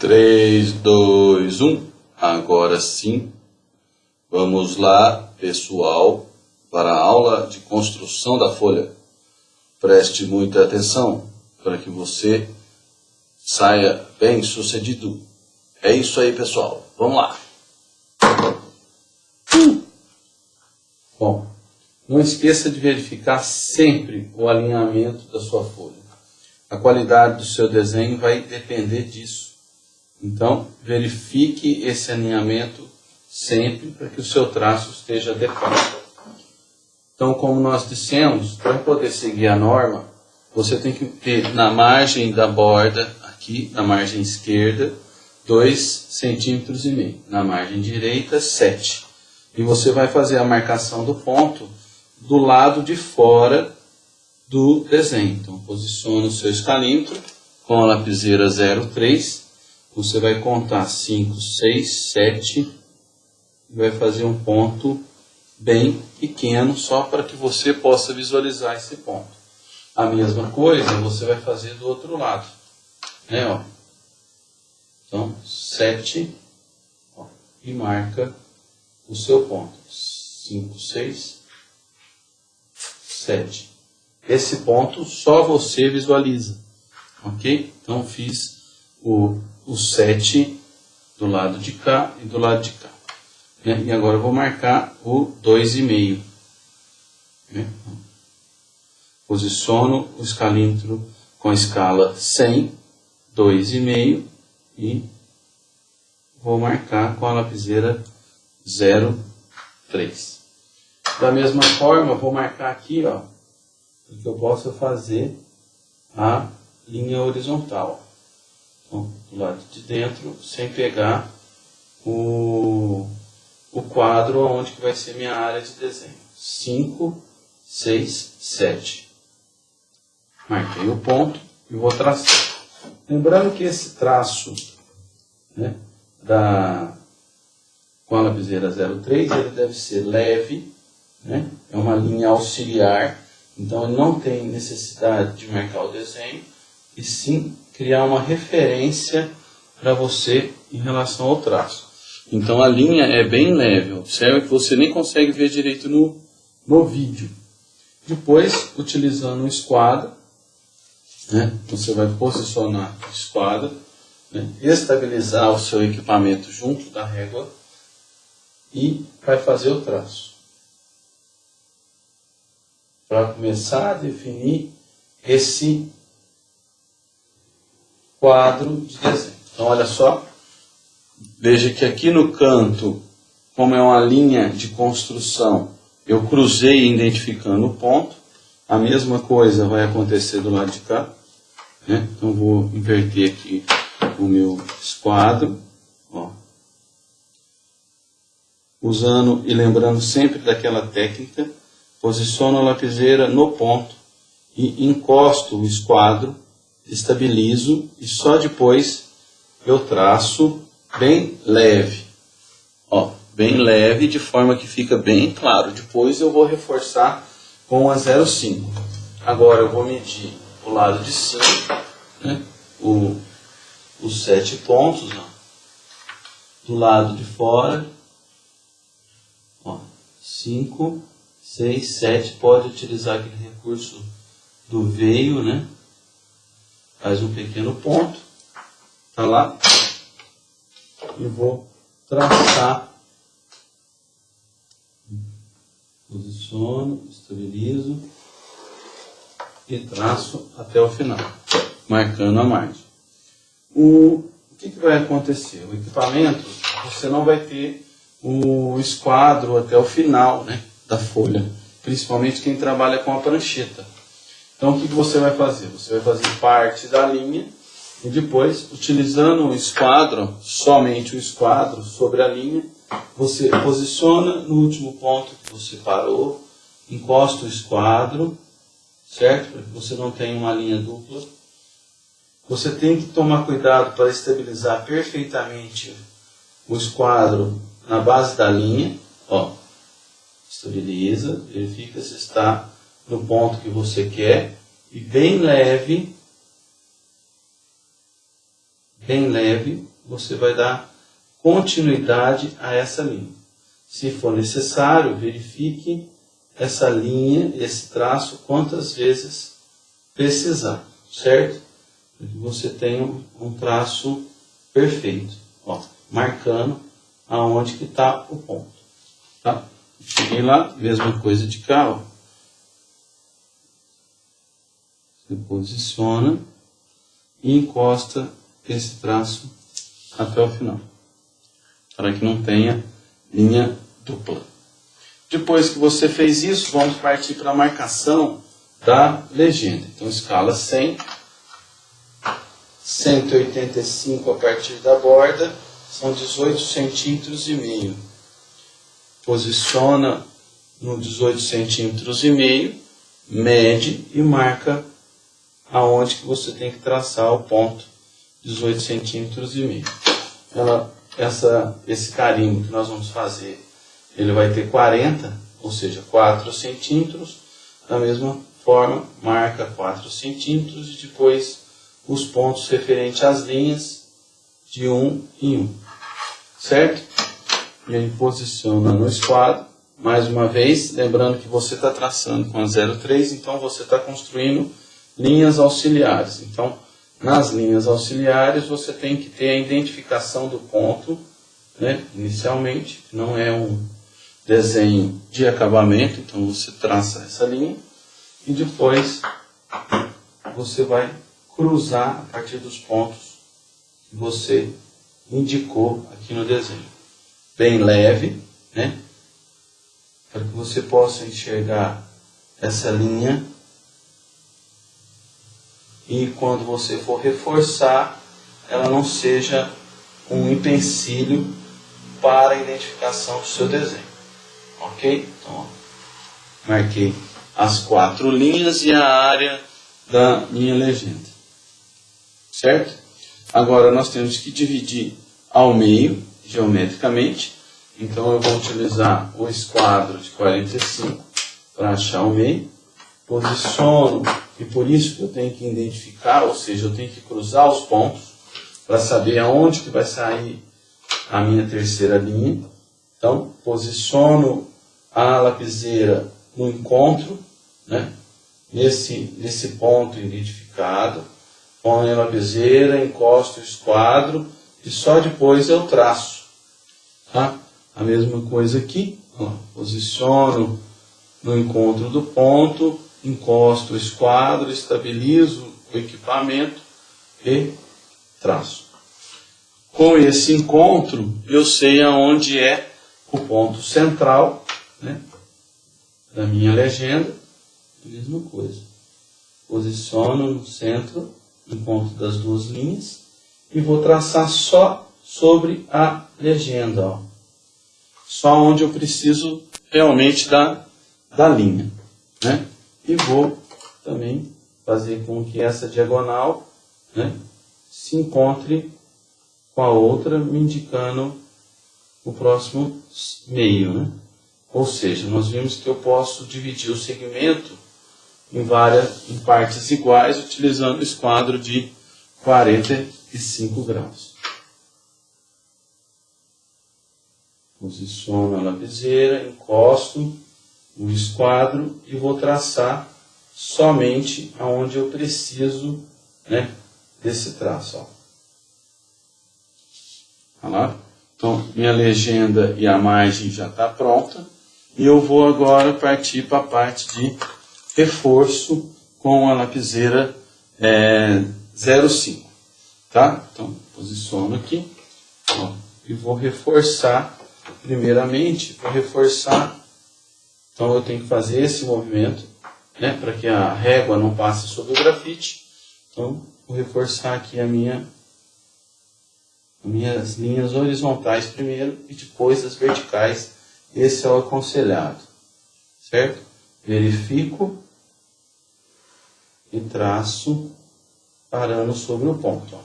3, 2, 1. Agora sim. Vamos lá, pessoal, para a aula de construção da folha. Preste muita atenção para que você saia bem sucedido. É isso aí, pessoal. Vamos lá. Bom, não esqueça de verificar sempre o alinhamento da sua folha. A qualidade do seu desenho vai depender disso. Então, verifique esse alinhamento sempre para que o seu traço esteja adequado. Então, como nós dissemos, para poder seguir a norma, você tem que ter na margem da borda, aqui na margem esquerda, 2 centímetros e meio. Na margem direita, 7. E você vai fazer a marcação do ponto do lado de fora do desenho. Então, posicione o seu escalímetro com a lapiseira 03 você vai contar 5, 6, 7 e vai fazer um ponto bem pequeno só para que você possa visualizar esse ponto. A mesma coisa você vai fazer do outro lado. Né, ó. Então, 7 ó, e marca o seu ponto. 5, 6, 7. Esse ponto só você visualiza. Ok? Então, fiz o o 7 do lado de cá e do lado de cá. Né? E agora eu vou marcar o 2,5. Né? Posiciono o escalímetro com a escala 100, 2,5 e vou marcar com a lapiseira 0,3. Da mesma forma, vou marcar aqui, ó, que eu possa fazer a linha horizontal do lado de dentro, sem pegar o, o quadro onde que vai ser minha área de desenho. 5, 6, 7. Marquei o ponto e vou traçar. Lembrando que esse traço né, da, com a lapiseira 03, ele deve ser leve, né, é uma linha auxiliar, então não tem necessidade de marcar o desenho, e sim criar uma referência para você em relação ao traço. Então a linha é bem leve, observe que você nem consegue ver direito no, no vídeo. Depois, utilizando um esquadro, né, você vai posicionar o esquadro, né, estabilizar o seu equipamento junto da régua e vai fazer o traço. Para começar a definir esse quadro de desenho. Então, olha só, veja que aqui no canto, como é uma linha de construção, eu cruzei identificando o ponto. A mesma coisa vai acontecer do lado de cá. Né? Então, vou inverter aqui o meu esquadro. Ó. Usando e lembrando sempre daquela técnica, posiciono a lapiseira no ponto e encosto o esquadro estabilizo e só depois eu traço bem leve. Ó, bem leve, de forma que fica bem claro. Depois eu vou reforçar com a 0,5. Agora eu vou medir o lado de cima, né? o, os sete pontos, ó. do lado de fora, ó, 5, 6, 7, pode utilizar aquele recurso do veio, né? Faz um pequeno ponto, tá lá, e vou traçar, posiciono, estabilizo e traço até o final, marcando a margem. O, o que, que vai acontecer? O equipamento, você não vai ter o esquadro até o final né, da folha, principalmente quem trabalha com a prancheta. Então, o que você vai fazer? Você vai fazer parte da linha e depois, utilizando o esquadro, somente o esquadro sobre a linha, você posiciona no último ponto que você parou, encosta o esquadro, certo? Para que você não tenha uma linha dupla. Você tem que tomar cuidado para estabilizar perfeitamente o esquadro na base da linha. Ó, estabiliza, verifica se está no ponto que você quer e bem leve, bem leve, você vai dar continuidade a essa linha. Se for necessário, verifique essa linha, esse traço, quantas vezes precisar, certo? Para que você tenha um traço perfeito, ó, marcando aonde que está o ponto, tá? Cheguei lá, mesma coisa de cá, ó. Posiciona e encosta esse traço até o final, para que não tenha linha dupla. Depois que você fez isso, vamos partir para a marcação da legenda. Então, escala 100, 185 a partir da borda, são 18 centímetros e meio. Posiciona no 18 centímetros e meio, mede e marca aonde que você tem que traçar o ponto 18 centímetros e meio. Ela, essa, esse carimbo que nós vamos fazer, ele vai ter 40, ou seja, 4 centímetros. Da mesma forma, marca 4 centímetros e depois os pontos referentes às linhas de um em um. Certo? E aí posiciona no esquadro. Mais uma vez, lembrando que você está traçando com a 03, então você está construindo linhas auxiliares. Então, nas linhas auxiliares, você tem que ter a identificação do ponto, né, inicialmente, não é um desenho de acabamento, então você traça essa linha e depois você vai cruzar a partir dos pontos que você indicou aqui no desenho. Bem leve, né? Para que você possa enxergar essa linha e quando você for reforçar, ela não seja um empecilho para a identificação do seu desenho. Ok? Então, marquei as quatro linhas e a área da minha legenda. Certo? Agora nós temos que dividir ao meio, geometricamente. Então eu vou utilizar o esquadro de 45 para achar o meio. Posiciono e por isso que eu tenho que identificar, ou seja, eu tenho que cruzar os pontos para saber aonde que vai sair a minha terceira linha. Então, posiciono a lapiseira no encontro, né? nesse, nesse ponto identificado, ponho a lapiseira, encosto o esquadro e só depois eu traço. Tá? A mesma coisa aqui, ó, posiciono no encontro do ponto, encosto o esquadro, estabilizo o equipamento e traço. Com esse encontro, eu sei aonde é o ponto central né, da minha legenda. Mesma coisa. Posiciono no centro, encontro das duas linhas, e vou traçar só sobre a legenda. Ó. Só onde eu preciso realmente da, da linha. Né? E vou também fazer com que essa diagonal né, se encontre com a outra, me indicando o próximo meio. Né? Ou seja, nós vimos que eu posso dividir o segmento em várias em partes iguais utilizando o esquadro de 45 graus. Posiciono a lapiseira, encosto o esquadro e vou traçar somente aonde eu preciso né, desse traço. Ó. Olha lá. Então, minha legenda e a margem já está pronta. E eu vou agora partir para a parte de reforço com a lapiseira é, 05. Tá? Então, posiciono aqui ó, e vou reforçar. Primeiramente, vou reforçar então eu tenho que fazer esse movimento né, para que a régua não passe sobre o grafite. Então vou reforçar aqui a minha, as minhas linhas horizontais primeiro e depois as verticais. Esse é o aconselhado. Certo? Verifico e traço parando sobre o ponto. Ó.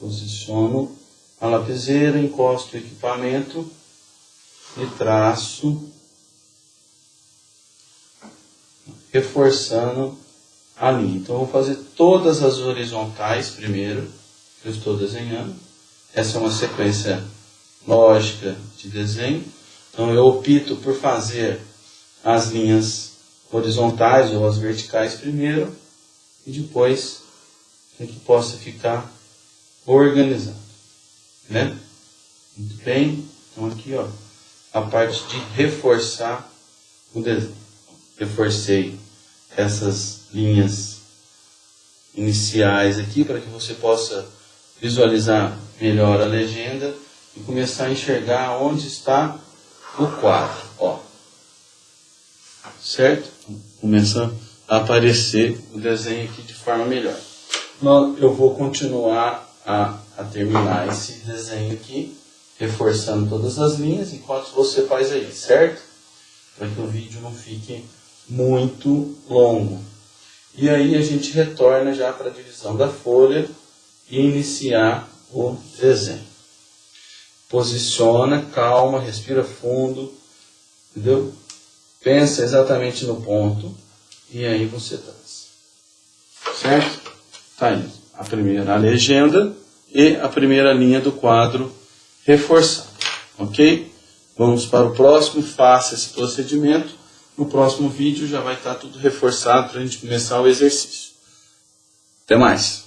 Posiciono a lapiseira, encosto o equipamento e traço, reforçando a linha. Então, eu vou fazer todas as horizontais primeiro, eu estou desenhando. Essa é uma sequência lógica de desenho. Então eu opto por fazer as linhas horizontais ou as verticais primeiro e depois para que possa ficar organizado. Né? Muito bem. Então aqui ó, a parte de reforçar o desenho. Reforcei essas linhas iniciais aqui para que você possa visualizar melhor a legenda e começar a enxergar onde está o quadro. Ó. Certo? Começa a aparecer o desenho aqui de forma melhor. Eu vou continuar a, a terminar esse desenho aqui, reforçando todas as linhas, enquanto você faz aí, certo? Para que o vídeo não fique muito longo. E aí a gente retorna já para a divisão da folha e iniciar o desenho. Posiciona, calma, respira fundo, entendeu? Pensa exatamente no ponto e aí você traz. Certo? Tá aí. A primeira legenda e a primeira linha do quadro reforçada. Ok? Vamos para o próximo, faça esse procedimento. No próximo vídeo já vai estar tudo reforçado para a gente começar o exercício. Até mais!